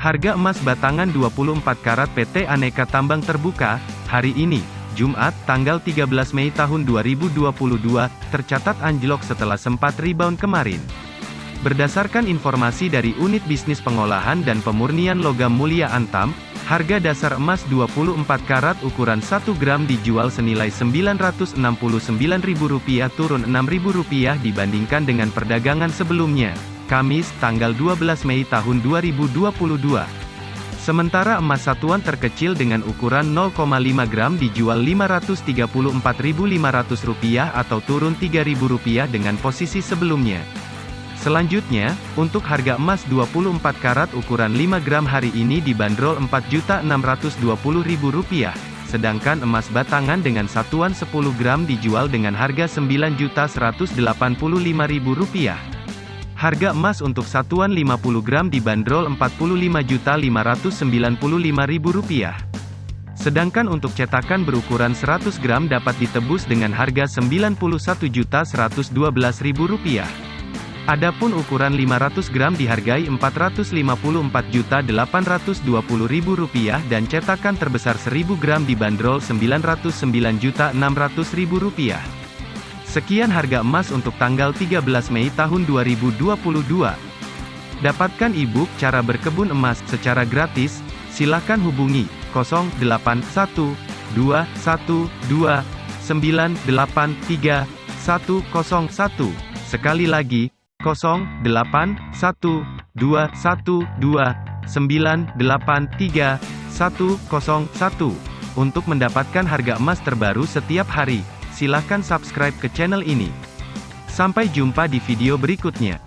Harga emas batangan 24 karat PT Aneka Tambang Terbuka, hari ini, Jumat, tanggal 13 Mei tahun 2022, tercatat anjlok setelah sempat rebound kemarin. Berdasarkan informasi dari Unit Bisnis Pengolahan dan Pemurnian Logam Mulia Antam, harga dasar emas 24 karat ukuran 1 gram dijual senilai Rp969.000 turun Rp6.000 dibandingkan dengan perdagangan sebelumnya. Kamis, tanggal 12 Mei tahun 2022. Sementara emas satuan terkecil dengan ukuran 0,5 gram dijual Rp534.500 atau turun Rp3.000 dengan posisi sebelumnya. Selanjutnya, untuk harga emas 24 karat ukuran 5 gram hari ini dibanderol Rp4.620.000, sedangkan emas batangan dengan satuan 10 gram dijual dengan harga Rp9.185.000. Harga emas untuk satuan 50 gram dibanderol Rp45.595.000. Sedangkan untuk cetakan berukuran 100 gram dapat ditebus dengan harga Rp91.112.000. Adapun ukuran 500 gram dihargai Rp454.820.000 dan cetakan terbesar 1000 gram dibanderol Rp909.600.000. Sekian harga emas untuk tanggal 13 Mei tahun 2022. Dapatkan e-book cara berkebun emas secara gratis, silakan hubungi 081212983101. Sekali lagi, 081212983101 untuk mendapatkan harga emas terbaru setiap hari silahkan subscribe ke channel ini. Sampai jumpa di video berikutnya.